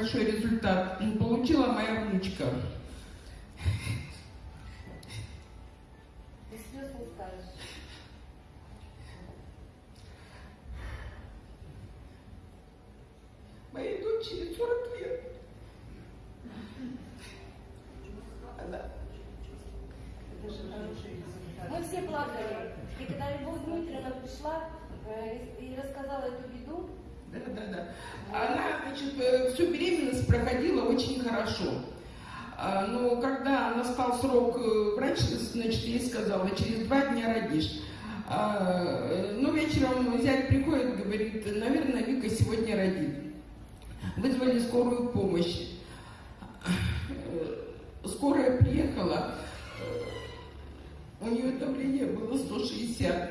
большой результат получила моя внучка. Моей дочери 40 лет. Она Это же хороший результат. Мы все плакали. И когда Любовь Дмитриевна пришла э, и и рассказала эту беду, Да, да, да. Она, значит, э, всю беременность проходила очень хорошо. А, Но когда настал срок, э, врач, значит, ей сказала, через два дня родишь. А, э, Ну, вечером зять приходит, говорит, наверное, Вика сегодня родит. Вызвали скорую помощь. Скорая приехала, у нее давление было 160.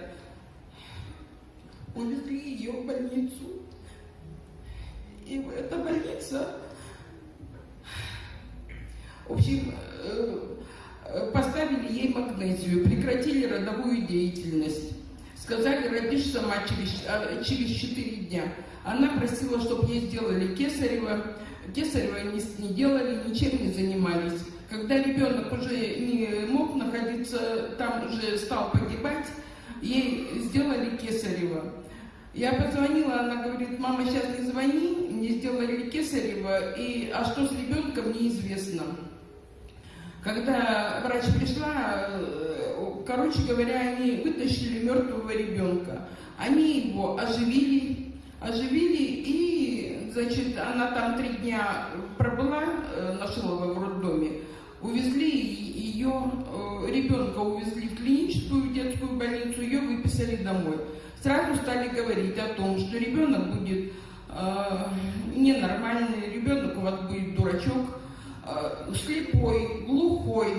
Увезли ее в больницу. И эта больница, в общем, э, э, поставили ей магнезию, прекратили родовую деятельность. Сказали, родишь сама через, а, через 4 дня. Она просила, чтобы ей сделали кесарево. Кесарево не, не делали, ничем не занимались. Когда ребенок уже не мог находиться, там уже стал погибать, ей сделали кесарево. Я позвонила, она говорит, мама, сейчас не звони, мне сделали кесарево, и, а что с ребенком, неизвестно. Когда врач пришла, э, короче говоря, они вытащили мертвого ребенка. Они его оживили, оживили, и, значит, она там три дня пробыла э, на Шилово в роддоме. Увезли ее, э, ребенка увезли в клиническую детскую больницу, ее выписали домой. Сразу стали говорить о том, что ребенок будет ненормальный, ребенок у вас будет дурачок, э, слепой, глухой.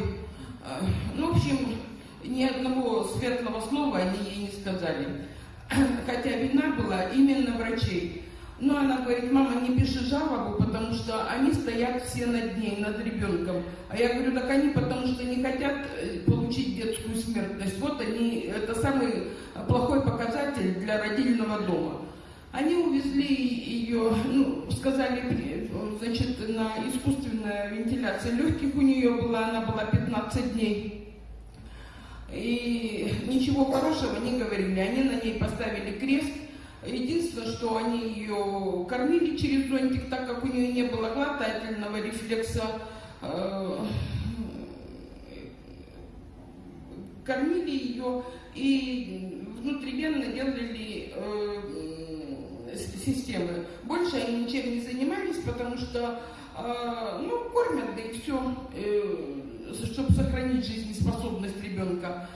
Э, ну, в общем, ни одного светлого слова они ей не сказали. Хотя вина была именно врачей. Но она говорит, мама, не пиши жалобу, потому что они стоят все над ней, над ребенком. А я говорю, так они потому что не хотят э, получить детскую смертность. Вот они, это самый плохой показатель для родильного дома. Они увезли ее, ну, сказали, значит, на искусственная вентиляция легких у нее была, она была 15 дней. И ничего хорошего не говорили. Они на ней поставили крест. Единственное, что они ее кормили через зонтик, так как у нее не было глотательного рефлекса. э, Кормили ее и внутривенно делали э, системы. Больше они ничем не занимались, потому что э, ну, кормят, да и все, чтобы сохранить жизнеспособность ребенка.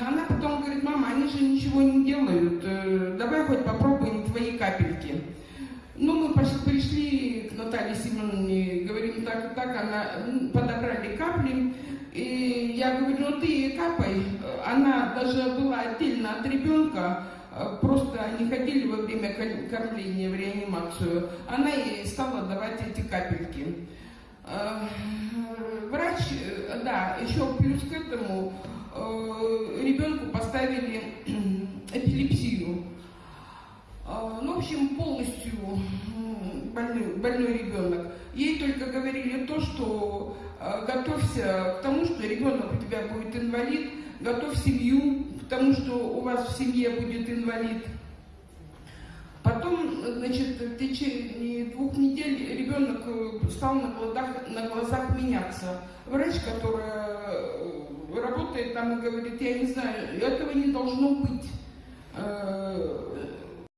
Она потом говорит, мама, они же ничего не делают, э, давай хоть попробуем твои капельки. Ну, мы пришли к Наталье Семеновне, говорим так и так, она подобрали капли, и я говорю, ты капай. Она даже была отдельно от ребенка, э, просто они ходили во время кор- кормления в реанимацию. Она ей стала давать эти капельки. Э, Врач, э, да, еще плюс к этому ребенку поставили эпилепсию. Ну, в общем, полностью больной, больной ребенок. Ей только говорили то, что готовься к тому, что ребенок у тебя будет инвалид, готовь семью к тому, что у вас в семье будет инвалид. Потом, значит, в течение двух недель ребенок э, стал на глазах, на глазах меняться. Врач, которая э, работает там и говорит, я не знаю, этого не должно быть. Э,